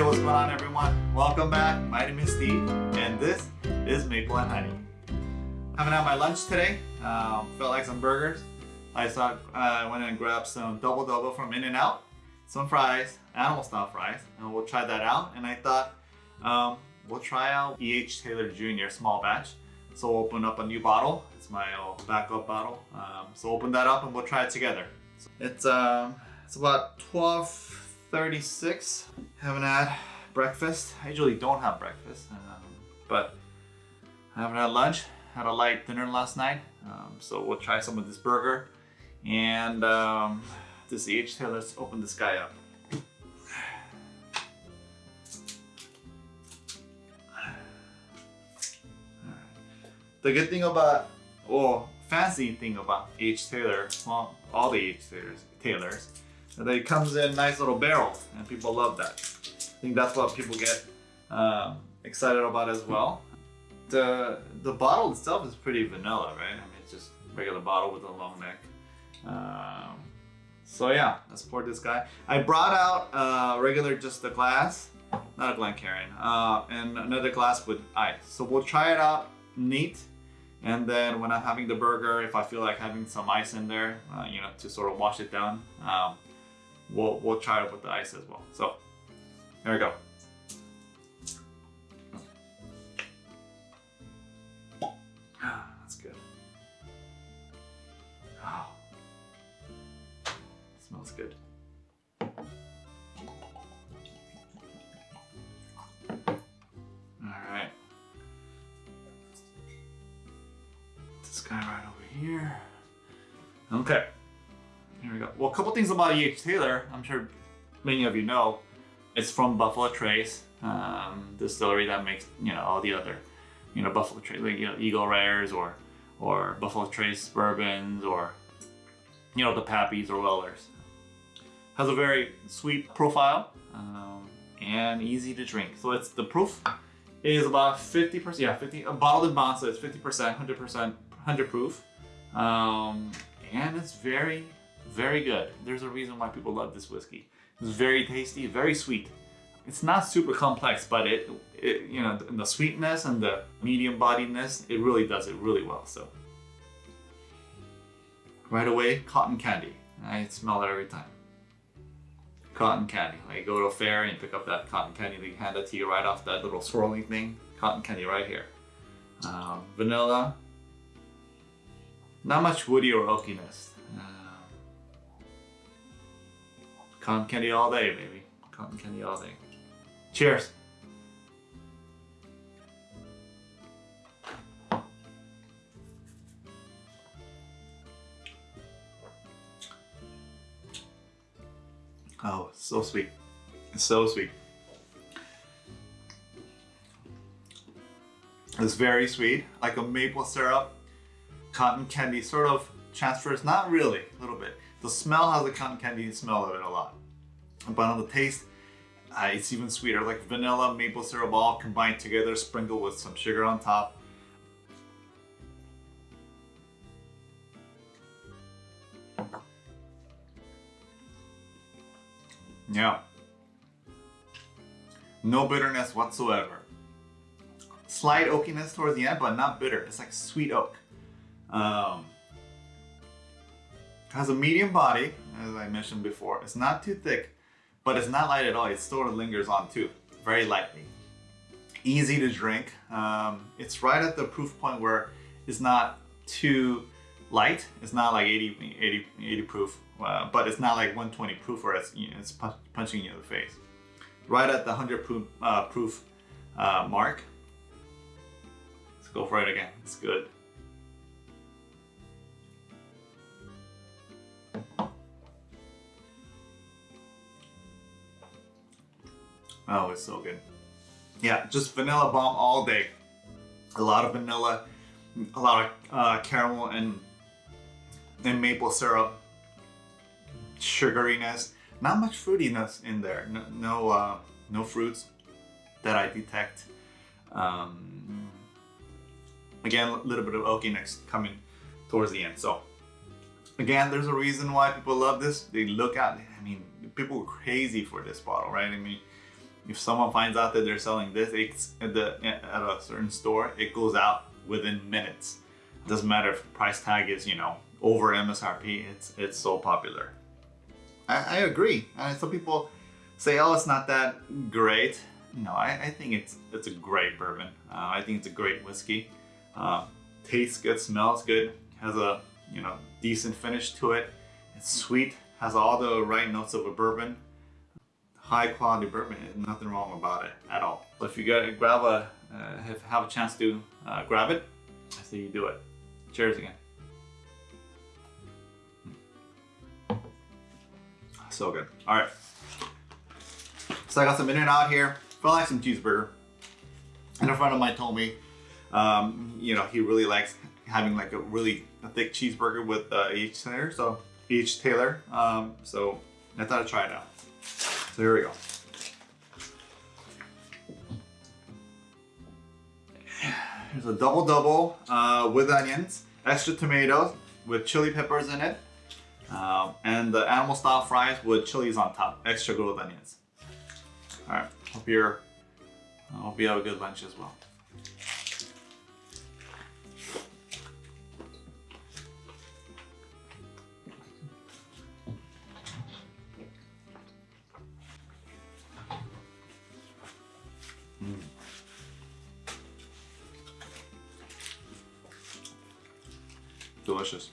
Hey, what's going on everyone? Welcome back. My name is Steve and this is Maple and Honey. Having out my lunch today. Um, felt like some burgers. I thought uh, I went and grabbed some Double Double from In-N-Out, some fries, animal style fries, and we'll try that out. And I thought um, we'll try out E.H. Taylor Jr. small batch. So we'll open up a new bottle. It's my old backup bottle. Um, so open that up and we'll try it together. It's um, it's about 12:36. Haven't had breakfast. I usually don't have breakfast, um, but I haven't had lunch. Had a light dinner last night. Um, so we'll try some of this burger and um, this H Taylor. Let's open this guy up. The good thing about, well, fancy thing about H Taylor, well, all the H Taylors, Taylors, that it comes in nice little barrel and people love that. I think that's what people get um, excited about as well. The the bottle itself is pretty vanilla, right? I mean, it's just regular bottle with a long neck. Um, so yeah, let's pour this guy. I brought out uh, regular just a glass, not a Glencairn, uh, and another glass with ice. So we'll try it out neat and then when I'm having the burger, if I feel like having some ice in there, uh, you know, to sort of wash it down, um, we'll, we'll try it with the ice as well. So here we go. Ah, that's good. Oh, smells good. All right. This guy right over here. Okay, here we go. Well, a couple things about E.H. Taylor. I'm sure many of you know. It's from Buffalo Trace um, distillery that makes, you know, all the other, you know, Buffalo Trace, like, you know, Eagle Rares or, or Buffalo Trace bourbons or, you know, the Pappies or Wellers. Has a very sweet profile um, and easy to drink. So it's the proof is about 50%, yeah, 50, a bottled bond, so it's 50%, 100% 100 proof. Um, and it's very, very good. There's a reason why people love this whiskey. It's very tasty, very sweet. It's not super complex, but it, it you know, the sweetness and the medium bodiedness, it really does it really well. So right away, cotton candy. I smell it every time. Cotton candy. Like go to a fair and pick up that cotton candy, they hand it to you right off that little swirling thing. Cotton candy right here. Um, vanilla, not much woody or oakiness. Cotton candy all day, baby. Cotton candy all day. Cheers. Oh, so sweet. It's so sweet. It's very sweet, like a maple syrup cotton candy sort of transfers, not really, a little bit. The smell has the cotton candy smell of it a lot. But on the taste, uh, it's even sweeter, like vanilla, maple syrup all combined together, sprinkled with some sugar on top. Yeah. No bitterness whatsoever. Slight oakiness towards the end, but not bitter. It's like sweet oak. Um, has a medium body, as I mentioned before. It's not too thick, but it's not light at all. It sort of lingers on too, very lightly. Easy to drink. Um, it's right at the proof point where it's not too light. It's not like 80, 80, 80 proof, uh, but it's not like 120 proof where it's, you know, it's punching you in the face. Right at the 100 proof, uh, proof uh, mark. Let's go for it again. It's good. Oh, it's so good. Yeah, just vanilla bomb all day. A lot of vanilla, a lot of uh, caramel and, and maple syrup, sugariness. Not much fruitiness in there. No, no, uh, no fruits that I detect. Um, again, a little bit of oakiness coming towards the end. So again, there's a reason why people love this. They look at, I mean, people are crazy for this bottle, right? I mean, if someone finds out that they're selling this at the at a certain store, it goes out within minutes. It doesn't matter if the price tag is you know over MSRP. It's it's so popular. I, I agree. Uh, some people say, oh, it's not that great. No, I, I think it's it's a great bourbon. Uh, I think it's a great whiskey. Uh, tastes good, smells good, has a you know decent finish to it. It's sweet, has all the right notes of a bourbon. High quality bourbon, nothing wrong about it at all. So if you gotta grab a, uh, have, have a chance to uh, grab it, I say you do it. Cheers again. So good. All right. So I got some In-N-Out here. I like some cheeseburger. And a friend of mine told me, um, you know, he really likes having like a really a thick cheeseburger with uh, H Taylor. So E.H. Taylor. Um, so I thought I'd try it out. So here we go. Here's a double double uh, with onions, extra tomatoes with chili peppers in it, um, and the animal style fries with chilies on top, extra grilled onions. All right, hope you're, I hope you have a good lunch as well. tochas.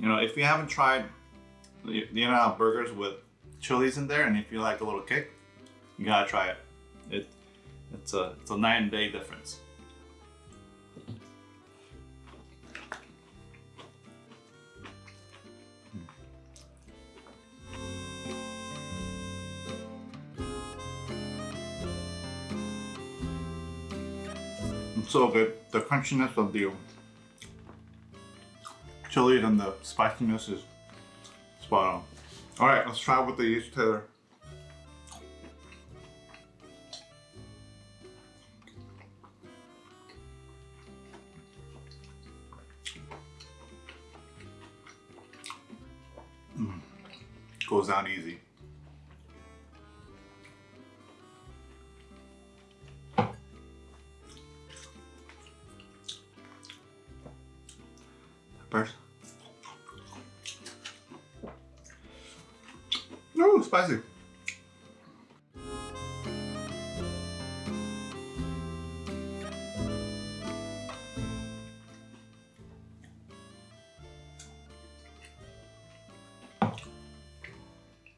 You know, if you haven't tried the, the In-N-Out burgers with chilies in there, and if you like a little kick, you gotta try it. It it's a it's a and day difference. Hmm. It's so good. The crunchiness of the chili and the spiciness is spot on. All right, let's try with the H Taylor. No, spicy.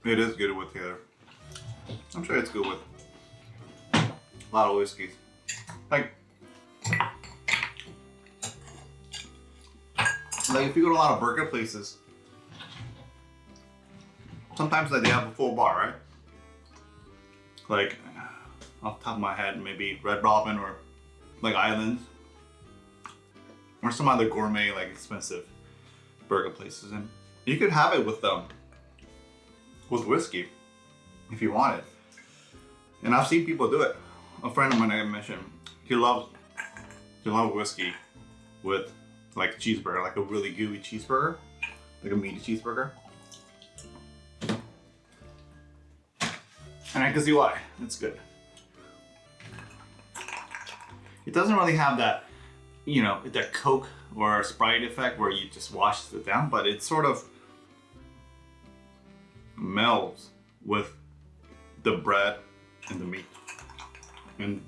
It is good with Taylor. I'm sure it's good with a lot of whiskeys. Like, like if you go to a lot of burger places, sometimes like they have a full bar, right? Like off top of my head, maybe Red Robin or like Islands or some other gourmet like expensive burger places, and you could have it with um, with whiskey if you want it. And I've seen people do it. A friend of mine I mentioned, he loves he loves whiskey with like cheeseburger, like a really gooey cheeseburger, like a meaty cheeseburger. And I can see why. It's good. It doesn't really have that, you know, that Coke or Sprite effect where you just wash it down, but it sort of melds with the bread and the meat and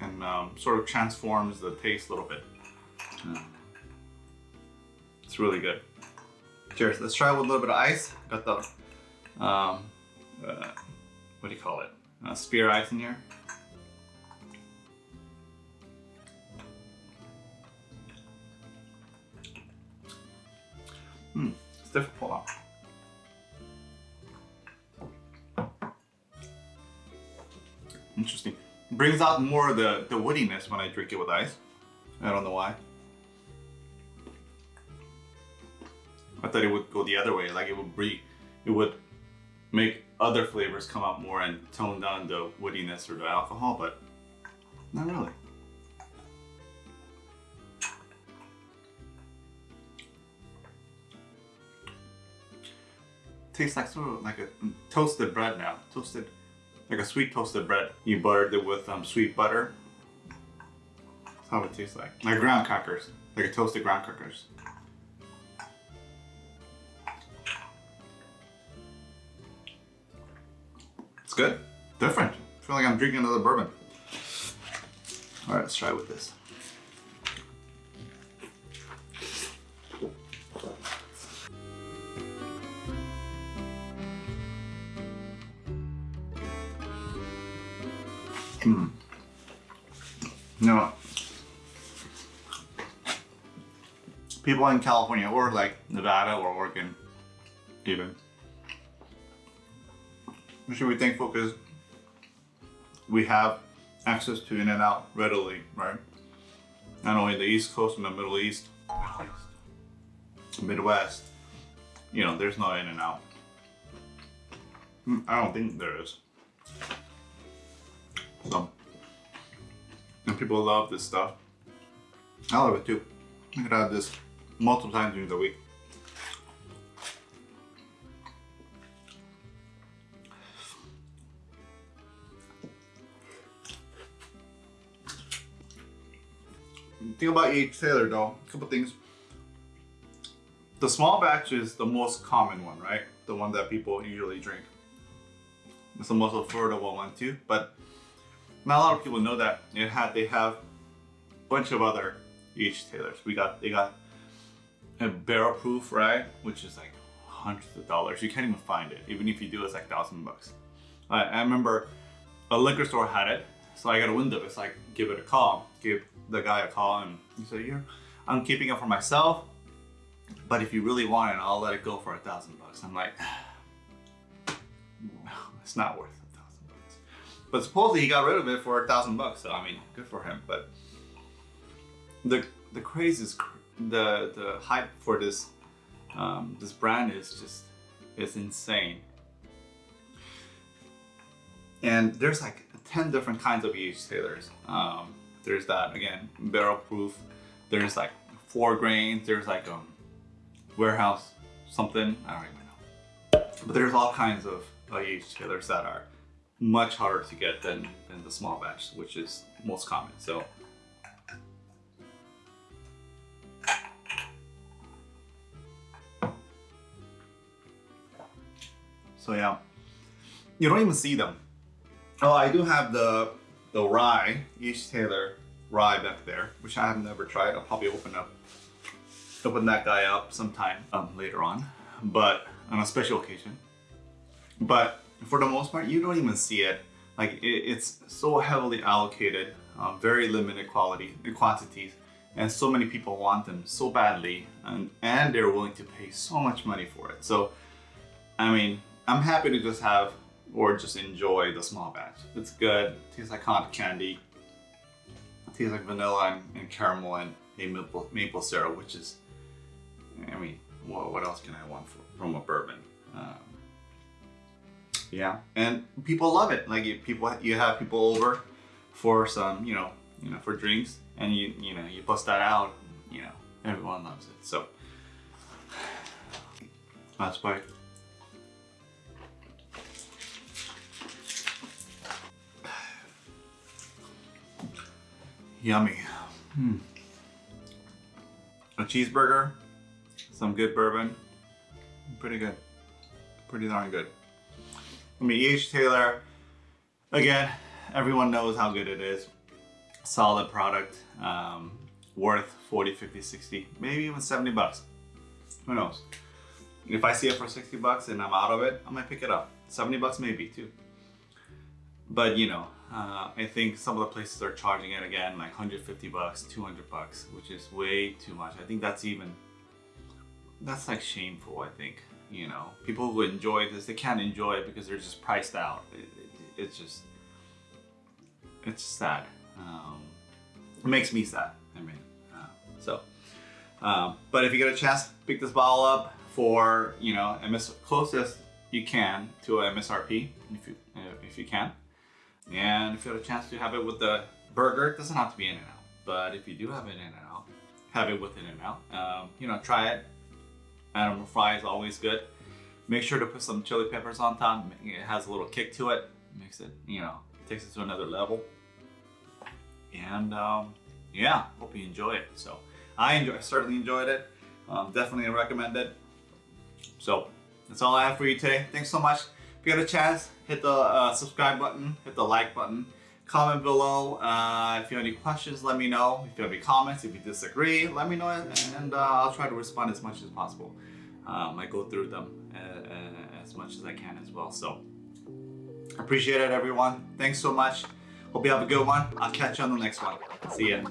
and um, sort of transforms the taste a little bit. Yeah. It's really good. Cheers. Let's try with a little bit of ice. Got the, um, uh, what do you call it? Uh, spear ice in here. Hmm, it's difficult. Interesting. Brings out more of the, the woodiness when I drink it with ice. I don't know why. I thought it would go the other way, like it would bring, it would make other flavors come out more and tone down the woodiness or the alcohol, but not really. Tastes like sort of like a toasted bread now. Toasted, like a sweet toasted bread. You buttered it with um, sweet butter. That's how it tastes like. Like ground crackers, like a toasted ground crackers. It's good. Different. I feel like I'm drinking another bourbon. All right, let's try with this. Hmm. No. People in California or like Nevada or Oregon, even. We should be thankful because we have access to In-N-Out readily, right? Not only the East Coast and the Middle East, Midwest, you know, there's no In-N-Out. Hmm, I don't think there is. So, and people love this stuff. I love it too. I could have this multiple times during the week. Think about E.H. Taylor though, a couple things. The small batch is the most common one, right? The one that people usually drink. It's the most affordable one too, but not a lot of people know that it had they have a bunch of other H Taylors. We got they got a barrel proof, right? Which is like hundreds of dollars. You can't even find it. Even if you do, it's like thousand bucks. I, I remember a liquor store had it, so I got a window. It's like give it a call, give the guy a call, and he said, "Yeah, I'm keeping it for myself, but if you really want it, I'll let it go for a thousand bucks." I'm like, it's not worth a thousand bucks. but supposedly he got rid of it for a thousand bucks. So I mean, good for him. But the the craze is the the hype for this um, this brand is just is insane. And there's like 10 different kinds of E.H. Taylors. Um, there's that again, barrel proof. There's like four grains. There's like um warehouse something. I don't even know. But there's all kinds of uh, EH Taylors that are much harder to get than, than the small batch, which is most common. So So yeah, you don't even see them. Oh, I do have the the rye, E.H. Taylor rye back there, which I have never tried. I'll probably open up open that guy up sometime um, later on, but on a special occasion. But for the most part, you don't even see it. Like it, it's so heavily allocated, uh, very limited quality and quantities, and so many people want them so badly, and and they're willing to pay so much money for it. So, I mean, I'm happy to just have or just enjoy the small batch. It's good. Tastes like cotton candy. It tastes like vanilla and, and caramel and a maple, maple syrup, which is, I mean, what, what else can I want for, from a bourbon? Um, yeah, and people love it. Like you, people, you have people over for some, you know, you know, for drinks, and you, you know, you bust that out. You know, everyone loves it. So that's why. Yummy. Hmm. A cheeseburger, some good bourbon, pretty good, pretty darn good. I mean, E.H. Taylor, again, everyone knows how good it is. Solid product, um, worth 40, 50, 60, maybe even 70 bucks. Who knows? If I see it for 60 bucks and I'm out of it, I might pick it up. 70 bucks maybe too. But you know, uh, I think some of the places are charging it again like 150 bucks, 200 bucks, which is way too much. I think that's even, that's like shameful, I think you know people who enjoy this they can't enjoy it because they're just priced out it, it, it's just it's sad. Um, it makes me sad. I mean, uh, so. Um, but if you get a chance, pick this bottle up for you know MS closest you can to a MSRP if you uh, if you can, and if you have a chance to have it with the burger, it doesn't have to be In-N-Out. But if you do have it in and out, have it with In-N-Out. Um, you know, try it. Animal fry is always good. Make sure to put some chili peppers on top. It has a little kick to it. Makes it, you know, takes it to another level. And um, yeah, hope you enjoy it. So I enjoy, certainly enjoyed it. Um, definitely recommend it. So that's all I have for you today. Thanks so much. If you get a chance, hit the uh, subscribe button, hit the like button, comment below. Uh, if you have any questions, let me know. If you have any comments, if you disagree, let me know, and uh, I'll try to respond as much as possible. Um, I go through them uh, as much as I can as well. So appreciate it, everyone. Thanks so much. Hope you have a good one. I'll catch you on the next one. See ya.